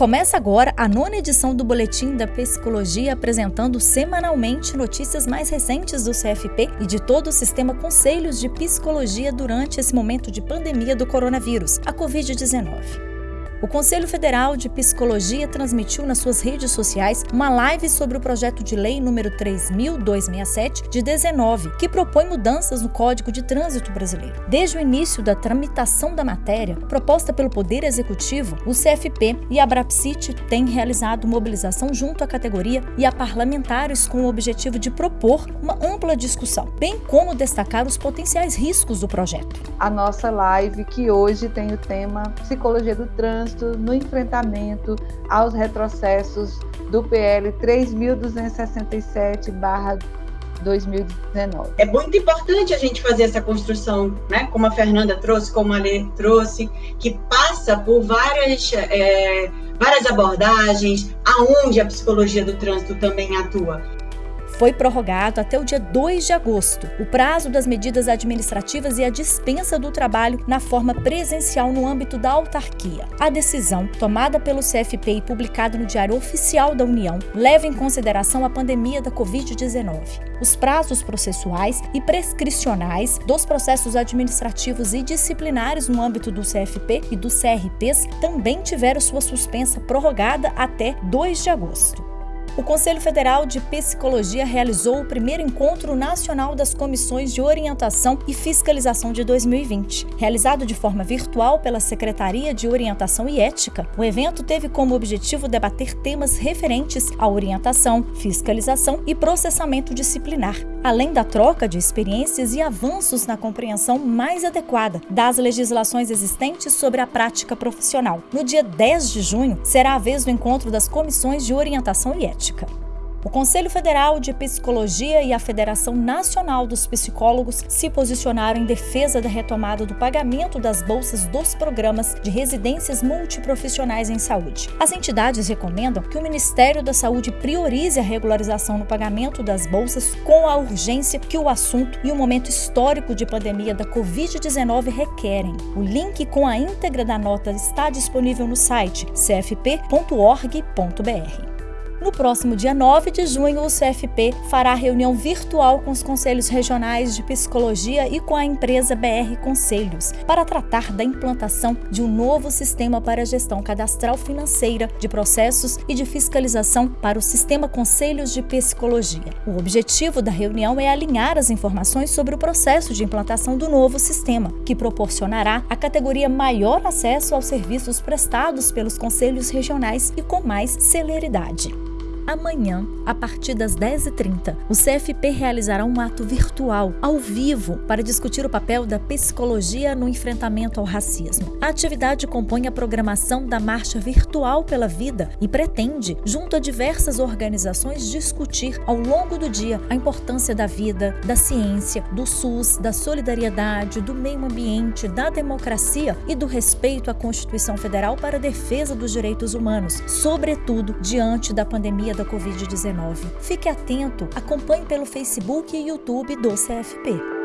Começa agora a nona edição do Boletim da Psicologia, apresentando semanalmente notícias mais recentes do CFP e de todo o sistema Conselhos de Psicologia durante esse momento de pandemia do coronavírus, a Covid-19. O Conselho Federal de Psicologia transmitiu nas suas redes sociais uma live sobre o projeto de lei número 3267 de 19, que propõe mudanças no Código de Trânsito Brasileiro. Desde o início da tramitação da matéria, proposta pelo Poder Executivo, o CFP e a Brapsit têm realizado mobilização junto à categoria e a parlamentares com o objetivo de propor uma ampla discussão, bem como destacar os potenciais riscos do projeto. A nossa live que hoje tem o tema Psicologia do Trânsito trânsito no enfrentamento aos retrocessos do PL 3267/2019. É muito importante a gente fazer essa construção, né? Como a Fernanda trouxe, como a Lê trouxe, que passa por várias é, várias abordagens, aonde a psicologia do trânsito também atua foi prorrogado até o dia 2 de agosto o prazo das medidas administrativas e a dispensa do trabalho na forma presencial no âmbito da autarquia. A decisão, tomada pelo CFP e publicada no Diário Oficial da União, leva em consideração a pandemia da Covid-19. Os prazos processuais e prescricionais dos processos administrativos e disciplinares no âmbito do CFP e dos CRPs também tiveram sua suspensa prorrogada até 2 de agosto. O Conselho Federal de Psicologia realizou o primeiro encontro nacional das comissões de orientação e fiscalização de 2020. Realizado de forma virtual pela Secretaria de Orientação e Ética, o evento teve como objetivo debater temas referentes à orientação, fiscalização e processamento disciplinar, além da troca de experiências e avanços na compreensão mais adequada das legislações existentes sobre a prática profissional. No dia 10 de junho, será a vez do encontro das comissões de orientação e ética. O Conselho Federal de Psicologia e a Federação Nacional dos Psicólogos se posicionaram em defesa da retomada do pagamento das bolsas dos programas de residências multiprofissionais em saúde. As entidades recomendam que o Ministério da Saúde priorize a regularização no pagamento das bolsas com a urgência que o assunto e o momento histórico de pandemia da Covid-19 requerem. O link com a íntegra da nota está disponível no site cfp.org.br. No próximo dia 9 de junho, o CFP fará reunião virtual com os conselhos regionais de psicologia e com a empresa BR Conselhos para tratar da implantação de um novo sistema para a gestão cadastral financeira de processos e de fiscalização para o sistema Conselhos de Psicologia. O objetivo da reunião é alinhar as informações sobre o processo de implantação do novo sistema, que proporcionará à categoria maior acesso aos serviços prestados pelos conselhos regionais e com mais celeridade amanhã, a partir das 10h30, o CFP realizará um ato virtual, ao vivo, para discutir o papel da psicologia no enfrentamento ao racismo. A atividade compõe a programação da Marcha Virtual pela Vida e pretende, junto a diversas organizações, discutir ao longo do dia a importância da vida, da ciência, do SUS, da solidariedade, do meio ambiente, da democracia e do respeito à Constituição Federal para a defesa dos direitos humanos, sobretudo diante da pandemia da Covid-19. Fique atento, acompanhe pelo Facebook e YouTube do CFP.